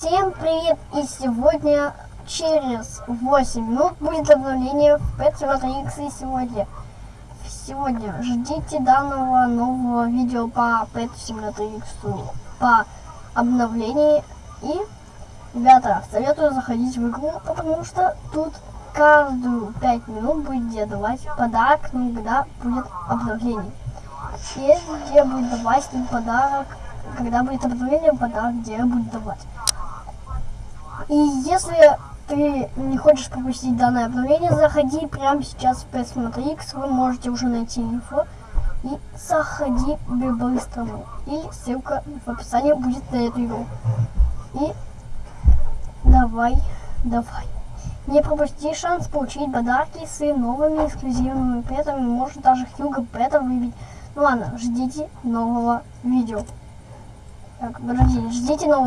Всем привет! И сегодня через 8 минут будет обновление в Pet Simulator X. И сегодня, сегодня ждите данного нового видео по Pet Simulator X по обновлению. И, ребята, советую заходить в игру, потому что тут каждую 5 минут будет давать подарок, ну, когда будет обновление. И где будет давать подарок, когда будет обновление, подарок где будет давать. И если ты не хочешь пропустить данное обновление, заходи прямо сейчас в PS X, вы можете уже найти инфо. И заходи по-быстрому. И ссылка в описании будет на эту игру. И давай, давай. Не пропусти шанс получить подарки с новыми эксклюзивными петами. Может даже Хьюго Пета выбить. Ну ладно, ждите нового видео. Так, подожди, ждите нового